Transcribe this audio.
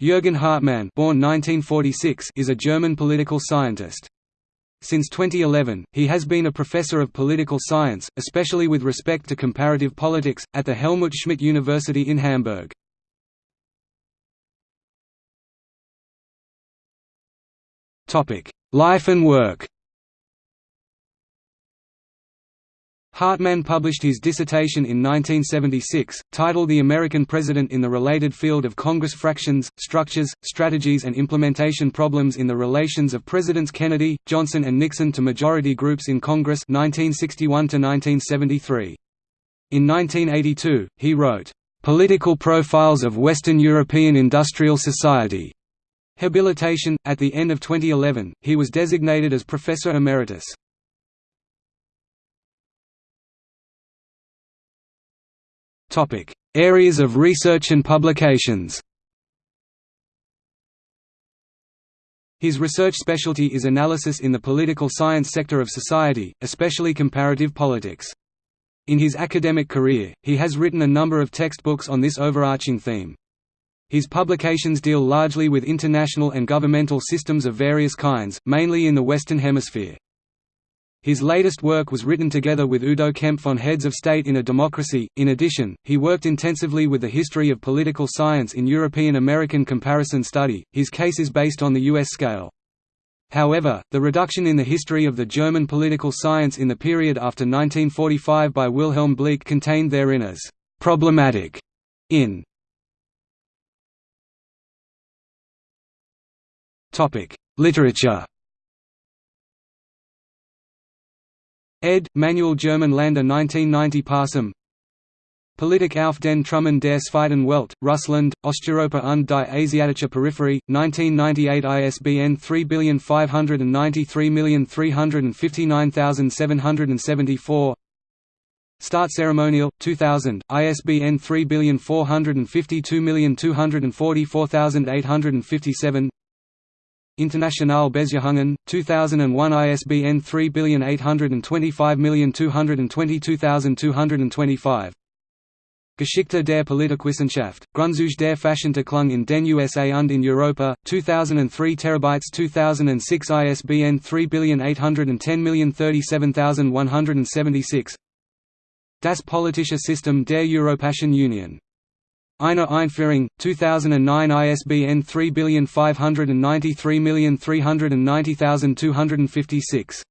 Jürgen Hartmann born 1946 is a German political scientist. Since 2011, he has been a professor of political science, especially with respect to comparative politics, at the Helmut Schmidt University in Hamburg. Life and work Hartmann published his dissertation in 1976, titled The American President in the Related Field of Congress Fractions, Structures, Strategies and Implementation Problems in the Relations of Presidents Kennedy, Johnson and Nixon to Majority Groups in Congress 1961 -1973. In 1982, he wrote, "...political profiles of Western European industrial society." Habilitation. At the end of 2011, he was designated as Professor Emeritus. Topic: Areas of research and publications. His research specialty is analysis in the political science sector of society, especially comparative politics. In his academic career, he has written a number of textbooks on this overarching theme. His publications deal largely with international and governmental systems of various kinds, mainly in the Western Hemisphere. His latest work was written together with Udo Kempf on Heads of State in a Democracy. In addition, he worked intensively with the history of political science in European American comparison study. His case is based on the US scale. However, the reduction in the history of the German political science in the period after 1945 by Wilhelm Bleek contained therein as problematic in Literature ed. Manual German Lander 1990 Parsum Politik auf den Trümmern der Zweiten Welt, Russland, Osteuropa und die Asiatische Peripherie, 1998 ISBN 3593597774 Start Ceremonial, 2000, ISBN 3452244857 Internationale Beziehungen, 2001 ISBN 3825222225 Geschichte der Politikwissenschaft, Grundzüge der Fachentwicklung in den USA und in Europa, 2003 TB 2006 ISBN 3810037176 Das politische System der Europäischen Union Eine Einführung, 2009 ISBN 3593390256